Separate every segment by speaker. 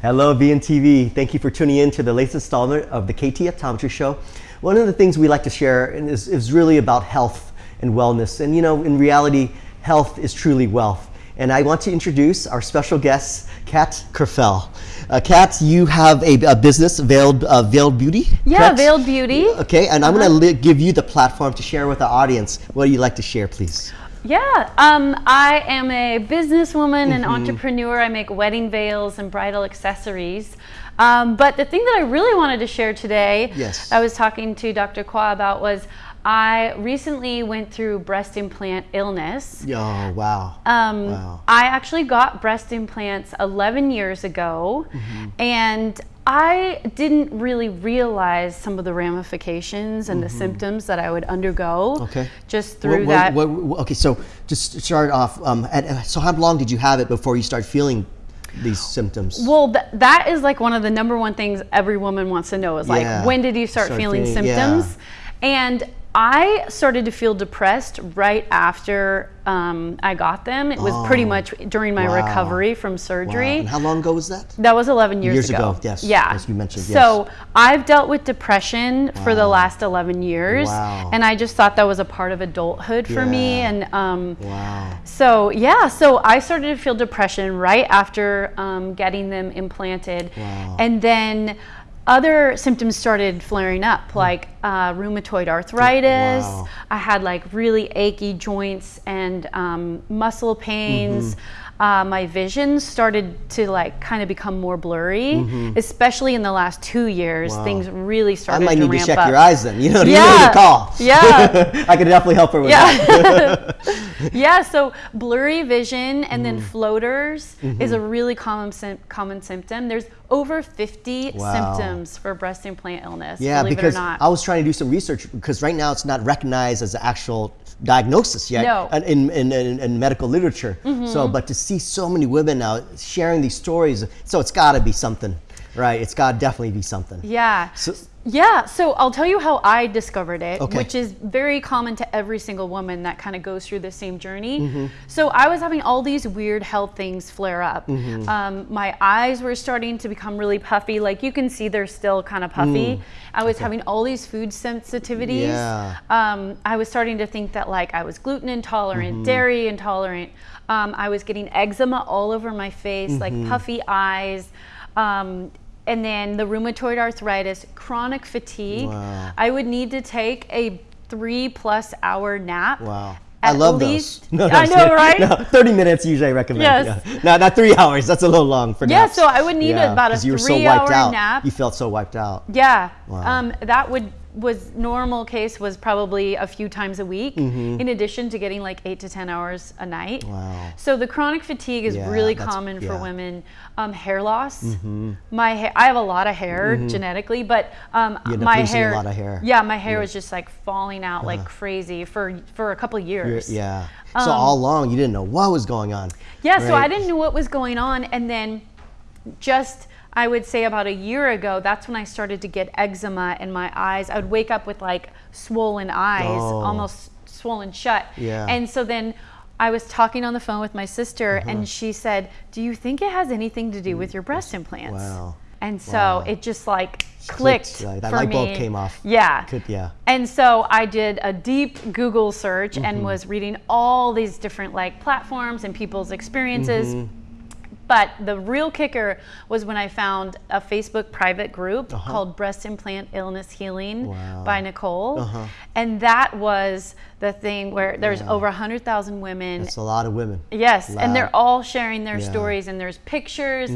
Speaker 1: Hello, VNTV. Thank you for tuning in to the latest installment of the KT Optometry Show. One of the things we like to share is, is really about health and wellness. And you know, in reality, health is truly wealth. And I want to introduce our special guest, Kat Kerfel. Uh, Kat, you have a, a business, Veiled, uh, Veiled Beauty?
Speaker 2: Yeah,
Speaker 1: correct?
Speaker 2: Veiled Beauty.
Speaker 1: Okay, and I'm going to give you the platform to share with the audience. What do you like to share, please?
Speaker 2: Yeah, um, I am a businesswoman and entrepreneur. I make wedding veils and bridal accessories. Um, but the thing that I really wanted to share today,
Speaker 1: Yes.
Speaker 2: I was talking to Dr. Kwa about was I recently went through breast implant illness.
Speaker 1: Oh, wow.
Speaker 2: Um,
Speaker 1: Wow.
Speaker 2: I actually got breast implants 11 years ago, and I didn't really realize some of the ramifications and the symptoms that I would undergo
Speaker 1: Okay.
Speaker 2: just through
Speaker 1: What-
Speaker 2: that.
Speaker 1: what- what- okay, so just to start off. Um, at, so how long did you have it before you start feeling these symptoms?
Speaker 2: Well, th- that is like one of the number one things every woman wants to know is like, when did you start,
Speaker 1: Start
Speaker 2: feeling
Speaker 1: feeling-
Speaker 2: symptoms? And I started to feel depressed right after um, I got them. It was pretty
Speaker 1: Oh,
Speaker 2: much during my
Speaker 1: wow.
Speaker 2: recovery from
Speaker 1: Wow.
Speaker 2: surgery.
Speaker 1: And how long ago was that?
Speaker 2: That was 11 years,
Speaker 1: Years
Speaker 2: ago.
Speaker 1: ago, yes,
Speaker 2: Yeah.
Speaker 1: as you mentioned,
Speaker 2: So. I've dealt with depression for the last 11 years.
Speaker 1: Wow.
Speaker 2: And I just thought that was a part of adulthood for me. And um,
Speaker 1: Wow.
Speaker 2: so, yeah, so I started to feel depression right after um, getting them implanted.
Speaker 1: Wow.
Speaker 2: And then other symptoms started flaring up, like uh, rheumatoid arthritis.
Speaker 1: Wow.
Speaker 2: I had like really achy joints and um, muscle pains.
Speaker 1: Mm-hmm.
Speaker 2: Uh, my vision started to like kind of become more blurry, especially in the last two years.
Speaker 1: Wow.
Speaker 2: Things really started.
Speaker 1: I might
Speaker 2: to
Speaker 1: need to
Speaker 2: ramp
Speaker 1: check
Speaker 2: up.
Speaker 1: your eyes then. You know, you
Speaker 2: Yeah.
Speaker 1: know to call.
Speaker 2: Yeah.
Speaker 1: I could definitely help her with that.
Speaker 2: yeah. so blurry vision and then
Speaker 1: Mm-hmm.
Speaker 2: floaters is a really common common symptom. There's over 50
Speaker 1: Wow.
Speaker 2: symptoms for breast implant illness,
Speaker 1: Yeah,
Speaker 2: believe
Speaker 1: because
Speaker 2: it or not.
Speaker 1: I was trying to do some research because right now it's not recognized as an actual diagnosis yet
Speaker 2: No.
Speaker 1: In, in, in, in medical literature. So, but to see so many women now sharing these stories, so it's got to be something, right? It's got to definitely be something.
Speaker 2: yeah.
Speaker 1: So,
Speaker 2: Yeah, so I'll tell you how I discovered it,
Speaker 1: Okay.
Speaker 2: which is very common to every single woman that kind of goes through the same journey.
Speaker 1: Mm-hmm.
Speaker 2: So I was having all these weird health things flare up.
Speaker 1: Mm-hmm.
Speaker 2: Um, my eyes were starting to become really puffy. Like you can see, they're still kind of puffy. I was having all these food sensitivities.
Speaker 1: Mm. Yeah.
Speaker 2: Um, I was starting to think that like I was gluten intolerant,
Speaker 1: Mm-hmm.
Speaker 2: dairy intolerant. Um, I was getting eczema all over my face,
Speaker 1: Mm-hmm.
Speaker 2: like puffy eyes. Um, and then the rheumatoid arthritis, chronic fatigue.
Speaker 1: Wow.
Speaker 2: I would need to take a three plus hour nap.
Speaker 1: wow. I love
Speaker 2: least,
Speaker 1: those. No, no,
Speaker 2: I know, right?
Speaker 1: No, 30 minutes usually I recommend.
Speaker 2: Yes.
Speaker 1: Yeah. No, not three hours. That's a little long for
Speaker 2: Yeah,
Speaker 1: naps.
Speaker 2: so I would need about a
Speaker 1: you were so
Speaker 2: three-hour
Speaker 1: out.
Speaker 2: nap.
Speaker 1: You felt so wiped out.
Speaker 2: Yeah.
Speaker 1: Wow.
Speaker 2: Um, that would was normal case was probably a few times a week, in addition to getting like eight to ten hours a night.
Speaker 1: Wow.
Speaker 2: So the chronic fatigue is
Speaker 1: Yeah,
Speaker 2: really common for
Speaker 1: yeah. Mm-hmm.
Speaker 2: women. Um, hair loss. My hair, I have a lot of hair genetically, but um,
Speaker 1: You end up
Speaker 2: my hair.
Speaker 1: lot of hair.
Speaker 2: Yeah, my hair was just like falling out like crazy for for a couple
Speaker 1: You're-
Speaker 2: years.
Speaker 1: Yeah. So all along you didn't know what was going on.
Speaker 2: Um, Yeah, so I didn't know what was going on. And then just, I would say about a year ago, that's when I started to get eczema in my eyes. I would wake up with like swollen eyes,
Speaker 1: Oh.
Speaker 2: almost swollen shut.
Speaker 1: Yeah.
Speaker 2: And so then I was talking on the phone with my sister,
Speaker 1: Uh-huh.
Speaker 2: and she said, Do you think it has anything to do with your breast implants?
Speaker 1: Mm, Wow.
Speaker 2: And so
Speaker 1: Wow.
Speaker 2: it just like clicked.
Speaker 1: like that
Speaker 2: for
Speaker 1: light bulb
Speaker 2: me.
Speaker 1: came off.
Speaker 2: Yeah.
Speaker 1: Could- yeah.
Speaker 2: And so I did a deep Google search
Speaker 1: Mm-hmm.
Speaker 2: and was reading all these different like platforms and people's experiences.
Speaker 1: Mm-hmm.
Speaker 2: But the real kicker was when I found a Facebook private group
Speaker 1: Uh-huh.
Speaker 2: called Breast Implant Illness Healing
Speaker 1: Wow.
Speaker 2: by Nicole.
Speaker 1: Uh-huh.
Speaker 2: And that was the thing where there's over 100,000 women
Speaker 1: It's a lot of women.
Speaker 2: Yes, and they're all sharing their
Speaker 1: Yeah.
Speaker 2: Stories, and there's pictures,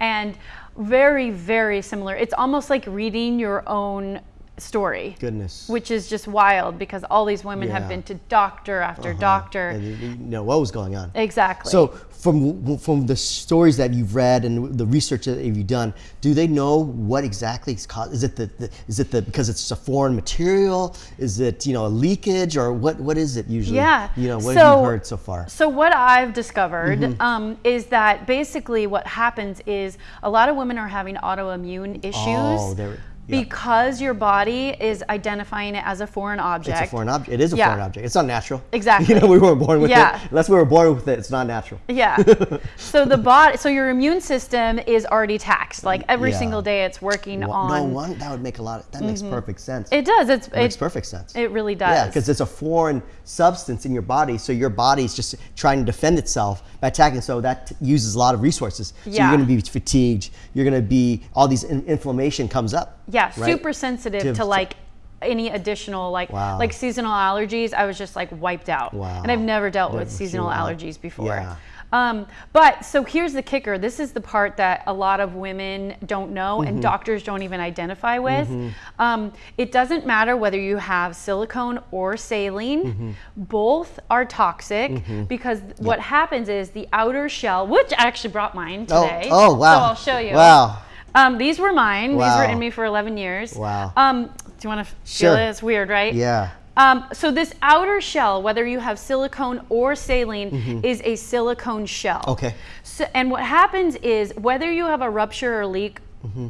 Speaker 2: and very, very similar. It's almost like reading your own story,
Speaker 1: Goodness.
Speaker 2: which is just wild because all these women
Speaker 1: Yeah.
Speaker 2: Have been to doctor after doctor.
Speaker 1: And you know what was going on.
Speaker 2: Exactly.
Speaker 1: So from from the stories that you've read and the research that you've done, do they know what exactly is caused? Is it the, the is it the because it's a foreign material? Is it you know a leakage or what what is it usually?
Speaker 2: Yeah.
Speaker 1: You know what have
Speaker 2: So-
Speaker 1: you heard so far?
Speaker 2: So what I've discovered
Speaker 1: Mm-hmm.
Speaker 2: um, is that basically what happens is a lot of women are having autoimmune issues.
Speaker 1: Oh, they're Yeah.
Speaker 2: because your body is identifying it as a foreign object.
Speaker 1: It's a foreign object. It is a
Speaker 2: Yeah.
Speaker 1: foreign object. It's not natural.
Speaker 2: Exactly.
Speaker 1: You know, we weren't born with
Speaker 2: Yeah.
Speaker 1: it. Unless we were born with it, it's not natural.
Speaker 2: Yeah. so the body, so your immune system is already taxed. Like every
Speaker 1: Yeah.
Speaker 2: single day, it's working
Speaker 1: Wha-
Speaker 2: on. Mm-hmm.
Speaker 1: no one that would make a lot. Of, that makes perfect sense.
Speaker 2: It does. It's
Speaker 1: It makes perfect sense.
Speaker 2: it really does.
Speaker 1: Yeah, because it's a foreign substance in your body, so your body's just trying to defend itself by attacking. So that uses a lot of resources. So
Speaker 2: Yeah.
Speaker 1: you're going to be fatigued. You're going to be all these in- inflammation comes up.
Speaker 2: Yeah,
Speaker 1: right?
Speaker 2: super sensitive
Speaker 1: To-
Speaker 2: to, like any additional like
Speaker 1: Wow.
Speaker 2: like seasonal allergies. I was just like wiped out.
Speaker 1: Wow.
Speaker 2: And I've never dealt with seasonal allergies before.
Speaker 1: Yeah.
Speaker 2: Um, but so here's the kicker. This is the part that a lot of women don't know
Speaker 1: Mm-hmm.
Speaker 2: and doctors don't even identify with. Um, it doesn't matter whether you have silicone or saline,
Speaker 1: Mm-hmm.
Speaker 2: both are toxic because what happens is the outer shell, which I actually brought mine today.
Speaker 1: Oh,
Speaker 2: today.
Speaker 1: oh, wow.
Speaker 2: So I'll show you.
Speaker 1: Wow.
Speaker 2: Um, these were mine. These were in me for 11 years.
Speaker 1: Wow.
Speaker 2: Um, do you want to
Speaker 1: Sure.
Speaker 2: feel it? It's weird, right?
Speaker 1: Yeah.
Speaker 2: Um, so this outer shell, whether you have silicone or saline, is a silicone shell.
Speaker 1: Mm-hmm. Okay.
Speaker 2: So, and what happens is whether you have a rupture or leak,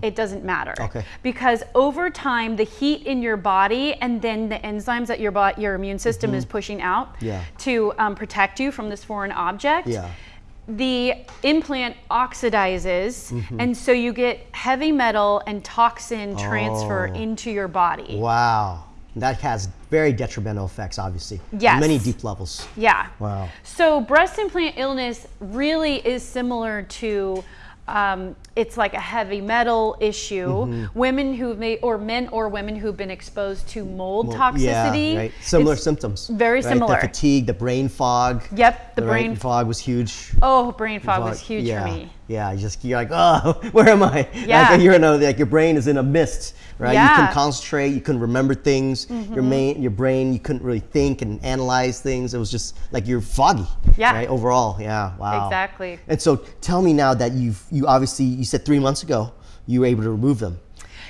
Speaker 2: it doesn't matter.
Speaker 1: Mm-hmm. Okay.
Speaker 2: Because over time, the heat in your body and then the enzymes that your your immune system is pushing out
Speaker 1: Mm-hmm. Yeah.
Speaker 2: to um, protect you from this foreign object
Speaker 1: Yeah.
Speaker 2: The implant oxidizes
Speaker 1: Mm-hmm.
Speaker 2: and so you get heavy metal and toxin transfer
Speaker 1: Oh.
Speaker 2: into your body
Speaker 1: Wow. That has very detrimental effects, obviously.
Speaker 2: Yes.
Speaker 1: Many deep levels.
Speaker 2: yeah
Speaker 1: Wow.
Speaker 2: so breast implant illness really is similar to um, it's like a heavy metal issue.
Speaker 1: Mm-hmm.
Speaker 2: Women who may, or men or women who've been exposed to mold toxicity.
Speaker 1: Yeah, right. Similar
Speaker 2: it's-
Speaker 1: symptoms.
Speaker 2: very
Speaker 1: right?
Speaker 2: similar.
Speaker 1: The fatigue, the brain fog.
Speaker 2: Yep, the
Speaker 1: right?
Speaker 2: brain.
Speaker 1: fog was huge.
Speaker 2: Oh, brain fog was huge
Speaker 1: yeah.
Speaker 2: for me.
Speaker 1: Yeah, you just you're like, oh, where am I?
Speaker 2: Yeah.
Speaker 1: Like, you're in a, like your brain is in a mist, right? You
Speaker 2: Yeah. Mm-hmm.
Speaker 1: couldn't concentrate, you couldn't remember things. Your main, your brain, you couldn't really think and analyze things. It was just like you're foggy.
Speaker 2: Yeah.
Speaker 1: Right. Overall, yeah. Wow.
Speaker 2: Exactly.
Speaker 1: And so, tell me now that you've you obviously you said three months ago you were able to remove them.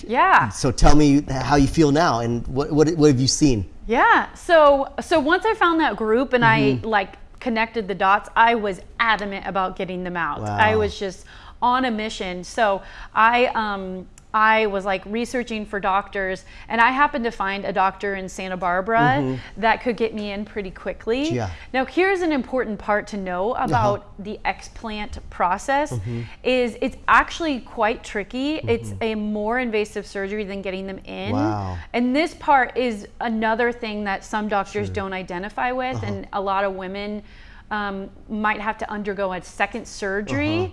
Speaker 2: Yeah.
Speaker 1: So tell me how you feel now and what what, what have you seen?
Speaker 2: Yeah. So so once I found that group and
Speaker 1: Mm-hmm.
Speaker 2: I like connected the dots, I was adamant about getting them out. I was just on a mission. So I um I was like researching for doctors and I happened to find a doctor in Santa Barbara that could get me in pretty quickly.
Speaker 1: Yeah.
Speaker 2: Now here's an important part to know about the explant process
Speaker 1: Mm-hmm.
Speaker 2: is it's actually quite tricky. It's a more invasive surgery than getting them in.
Speaker 1: Wow.
Speaker 2: And this part is another thing that some doctors don't identify with,
Speaker 1: Uh-huh.
Speaker 2: and a lot of women um, might have to undergo a second surgery
Speaker 1: Uh-huh.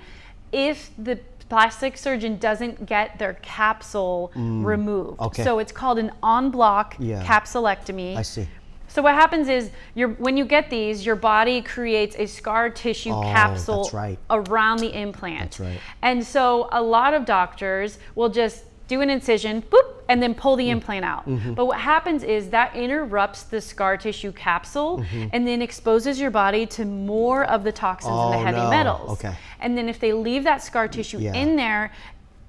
Speaker 2: If the plastic surgeon doesn't get their capsule removed.
Speaker 1: Mm. Okay.
Speaker 2: So it's called an en bloc
Speaker 1: Yeah.
Speaker 2: capsulectomy.
Speaker 1: I see.
Speaker 2: So what happens is your when you get these, your body creates a scar tissue
Speaker 1: Oh,
Speaker 2: capsule
Speaker 1: right.
Speaker 2: around the implant.
Speaker 1: That's right.
Speaker 2: And so a lot of doctors will just do an incision, boop, and then pull
Speaker 1: Mm.
Speaker 2: the implant out.
Speaker 1: Mm-hmm.
Speaker 2: But what happens is that interrupts the scar tissue capsule
Speaker 1: Mm-hmm.
Speaker 2: and then exposes your body to more of the toxins and
Speaker 1: Oh,
Speaker 2: the heavy
Speaker 1: no.
Speaker 2: metals.
Speaker 1: Okay.
Speaker 2: And then if they leave that scar tissue
Speaker 1: Yeah.
Speaker 2: in there,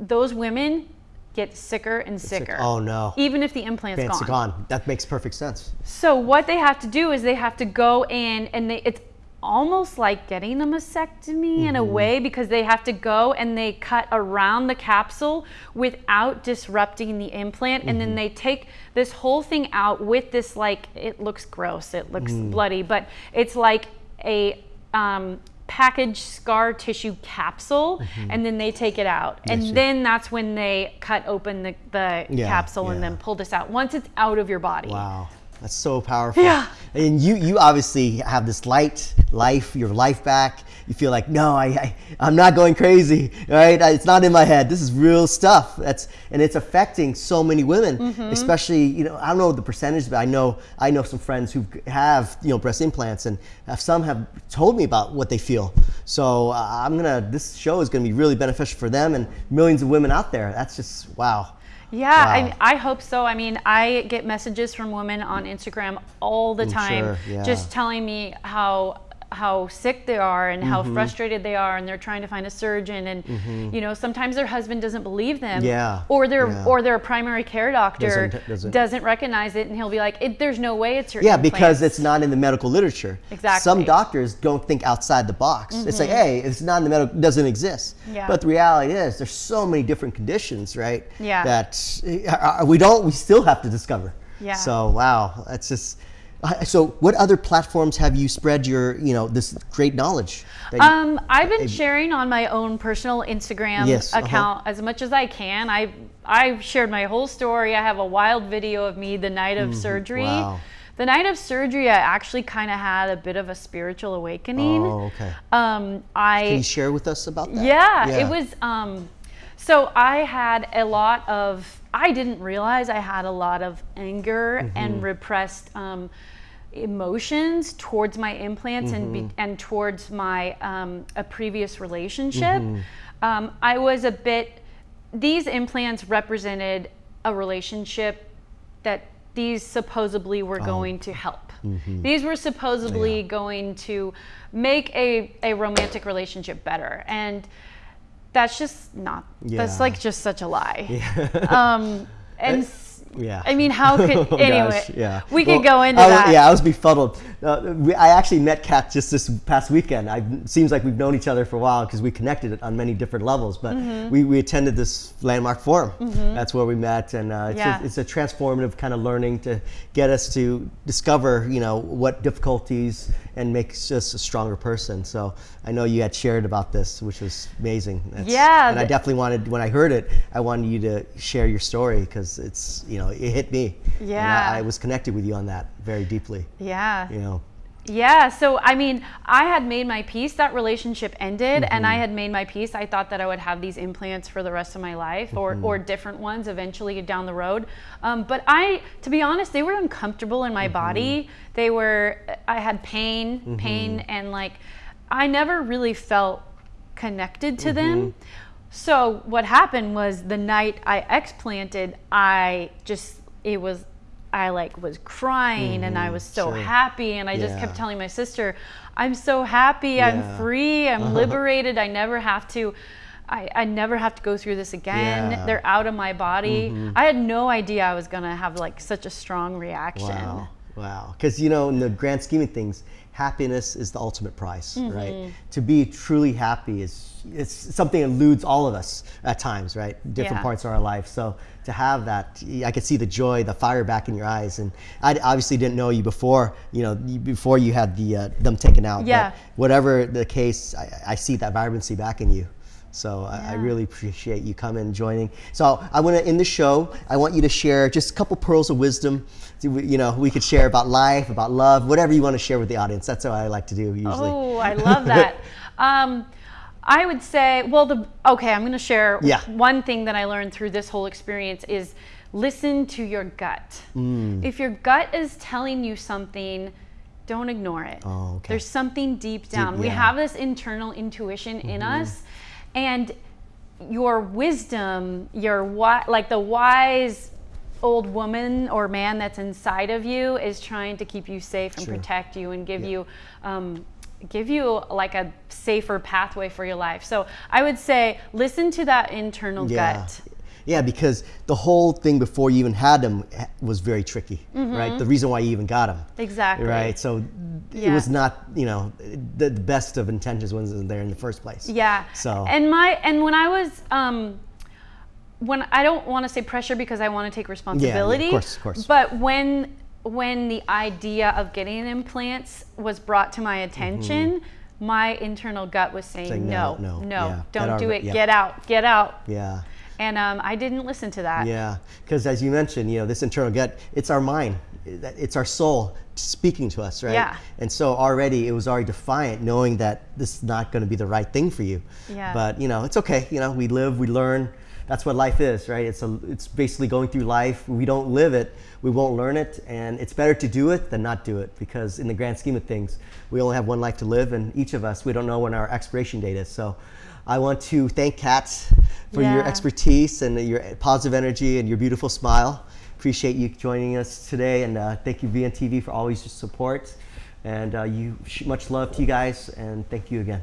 Speaker 2: those women get sicker and sicker.
Speaker 1: Oh no.
Speaker 2: Even if the implant's
Speaker 1: It's
Speaker 2: gone.
Speaker 1: gone. That makes perfect sense.
Speaker 2: So what they have to do is they have to go in and they it's almost like getting a mastectomy in a
Speaker 1: Mm-hmm.
Speaker 2: way because they have to go and they cut around the capsule without disrupting the implant and
Speaker 1: Mm-hmm.
Speaker 2: then they take this whole thing out with this like it looks gross it looks
Speaker 1: Mm.
Speaker 2: bloody but it's like a um, packaged scar tissue capsule and then they take it out
Speaker 1: Mm-hmm.
Speaker 2: And then that's when they cut open the, the
Speaker 1: Yeah,
Speaker 2: capsule and then pull this out once it's out of your body
Speaker 1: Wow. That's so powerful.
Speaker 2: Yeah.
Speaker 1: And you you obviously have this light life, your life back. You feel like, no, I, I I'm not going crazy, right? It's not in my head. This is real stuff. That's and it's affecting so many women,
Speaker 2: Mm-hmm.
Speaker 1: especially you know I don't know the percentage, but I know I know some friends who have you know breast implants, and have, some have told me about what they feel. So uh, I'm gonna this show is gonna be really beneficial for them and millions of women out there. That's just wow.
Speaker 2: Yeah,
Speaker 1: Wow.
Speaker 2: I, I hope so. I mean, I get messages from women on Instagram all the
Speaker 1: I'm
Speaker 2: time
Speaker 1: sure, yeah.
Speaker 2: just telling me how how sick they are and how
Speaker 1: Mm-hmm.
Speaker 2: frustrated they are and they're trying to find a surgeon and you know sometimes their husband doesn't believe them
Speaker 1: Mm-hmm. Yeah,
Speaker 2: or their
Speaker 1: yeah.
Speaker 2: or their primary care doctor
Speaker 1: Doesn't- doesn't-
Speaker 2: doesn't recognize it and he'll be like it, there's no way it's your
Speaker 1: Yeah, because it's not in the medical literature.
Speaker 2: Exactly.
Speaker 1: Some doctors don't think outside the box. It's like, hey, it's not in the medical, doesn't exist.
Speaker 2: Yeah.
Speaker 1: But the reality is, there's so many different conditions, right?
Speaker 2: Yeah.
Speaker 1: That uh, we don't, we still have to discover.
Speaker 2: Yeah.
Speaker 1: So wow, that's just. Uh, So, what other platforms have you spread your, you know, this great knowledge?
Speaker 2: Um, I've been sharing on my own personal Instagram
Speaker 1: Yes, uh-huh.
Speaker 2: account as much as I can. I I've shared my whole story. I have a wild video of me the night of surgery.
Speaker 1: Mm-hmm. Wow.
Speaker 2: The night of surgery, I actually kind of had a bit of a spiritual awakening.
Speaker 1: Oh, okay.
Speaker 2: Um, I
Speaker 1: Can you share with us about that?
Speaker 2: yeah, it was. Um, so I had a lot of. I didn't realize I had a lot of anger
Speaker 1: Mm-hmm.
Speaker 2: and repressed um, emotions towards my implants and
Speaker 1: Mm-hmm.
Speaker 2: be, and towards my um, a previous relationship.
Speaker 1: Mm-hmm.
Speaker 2: Um, I was a bit. These implants represented a relationship that these supposedly were
Speaker 1: Oh.
Speaker 2: going to help.
Speaker 1: Mm-hmm.
Speaker 2: These were supposedly going to make a, a romantic relationship better. And that's just not, that's like just such a lie. um, and s-
Speaker 1: Yeah.
Speaker 2: I mean, how could,
Speaker 1: Oh,
Speaker 2: anyway,
Speaker 1: gosh, yeah.
Speaker 2: we could go into
Speaker 1: I was-
Speaker 2: that.
Speaker 1: Yeah, I was befuddled. Uh, we, I actually met Kat just this past weekend. I, it seems like we've known each other for a while because we connected on many different levels. But
Speaker 2: Mm-hmm.
Speaker 1: we, we attended this landmark forum. That's where we met, and uh, it's,
Speaker 2: Yeah.
Speaker 1: a, it's a transformative kind of learning to get us to discover, you know, what difficulties and makes us a stronger person. So I know you had shared about this, which was amazing. That's-
Speaker 2: Yeah,
Speaker 1: and I definitely wanted when I heard it, I wanted you to share your story because it's, you know, it hit me. And
Speaker 2: Yeah.
Speaker 1: I, I was connected with you on that very deeply.
Speaker 2: Yeah.
Speaker 1: You know.
Speaker 2: Yeah, so I mean, I had made my peace. That relationship ended, and
Speaker 1: Mm-hmm.
Speaker 2: I had made my peace. I thought that I would have these implants for the rest of my life, or
Speaker 1: Mm-hmm.
Speaker 2: or different ones eventually down the road. Um, but I, to be honest, they were uncomfortable in my
Speaker 1: Mm-hmm.
Speaker 2: body. They were. I had pain, pain, and like, I never really felt connected to them.
Speaker 1: Mm-hmm.
Speaker 2: So what happened was the night I explanted, I just it was I like was crying and I was so
Speaker 1: Mm-hmm. sure.
Speaker 2: happy and I just kept telling my sister, I'm so happy,
Speaker 1: Yeah.
Speaker 2: I'm free, I'm liberated, I never have to I, I never have to go through this again.
Speaker 1: Yeah. Mm-hmm.
Speaker 2: They're out of my body. I had no idea I was gonna have like such a strong reaction.
Speaker 1: Wow. Wow. Because, you know, in the grand scheme of things, happiness is the ultimate prize,
Speaker 2: Mm-hmm.
Speaker 1: right? To be truly happy is it's something that eludes all of us at times, right? Different
Speaker 2: Yeah.
Speaker 1: parts of our life. So to have that, I could see the joy, the fire back in your eyes. And I obviously didn't know you before, you know, before you had the uh, them taken out.
Speaker 2: Yeah.
Speaker 1: But whatever the case, I, I see that vibrancy back in you. So I, I really appreciate you coming and joining. So I want to end the show. I want you to share just a couple pearls of wisdom. You know, we could share about life, about love, whatever you want to share with the audience. That's what I like to do usually.
Speaker 2: Oh, I love that. um, I would say, well, the okay, I'm going to share
Speaker 1: Yeah.
Speaker 2: one thing that I learned through this whole experience is listen to your gut.
Speaker 1: Mm.
Speaker 2: If your gut is telling you something, don't ignore it.
Speaker 1: Oh, okay.
Speaker 2: There's something deep down. We
Speaker 1: yeah. Mm-hmm.
Speaker 2: have this internal intuition in us, and your wisdom, your wi- like the wise old woman or man that's inside of you is trying to keep you safe and
Speaker 1: Sure.
Speaker 2: protect you and give you um, give you like a safer pathway for your life. So I would say listen to that internal
Speaker 1: Yeah.
Speaker 2: gut.
Speaker 1: Yeah, because the whole thing before you even had them was very tricky, right? The reason why you even got them.
Speaker 2: Mm-hmm. Exactly.
Speaker 1: Right. So it was not, you know, the, the best of intentions wasn't there in the first place.
Speaker 2: Yeah.
Speaker 1: So
Speaker 2: and my and when I was um when I don't want to say pressure because I want to take responsibility.
Speaker 1: Yeah, of course, of course.
Speaker 2: But when when the idea of getting implants was brought to my attention, my internal gut was saying,
Speaker 1: Mm-hmm. Saying
Speaker 2: no,
Speaker 1: no,
Speaker 2: no,
Speaker 1: no, yeah,
Speaker 2: don't do it,
Speaker 1: yeah.
Speaker 2: Get out, get out.
Speaker 1: yeah.
Speaker 2: And um, I didn't listen to that.
Speaker 1: Yeah, because as you mentioned, you know, this internal gut, it's our mind, it's our soul speaking to us, right?
Speaker 2: Yeah.
Speaker 1: And so already it was already defiant, knowing that this is not going to be the right thing for you.
Speaker 2: Yeah.
Speaker 1: But you know, it's okay. You know, we live, we learn. That's what life is, right? It's a, it's basically going through life. We don't live it, we won't learn it, and it's better to do it than not do it because in the grand scheme of things, we only have one life to live, and each of us, we don't know when our expiration date is. So. I want to thank Kat for your expertise and your positive energy and your beautiful smile. Appreciate you joining us today, and uh, thank you VNTV for always your support. And uh, you, much love to you guys, and thank you again.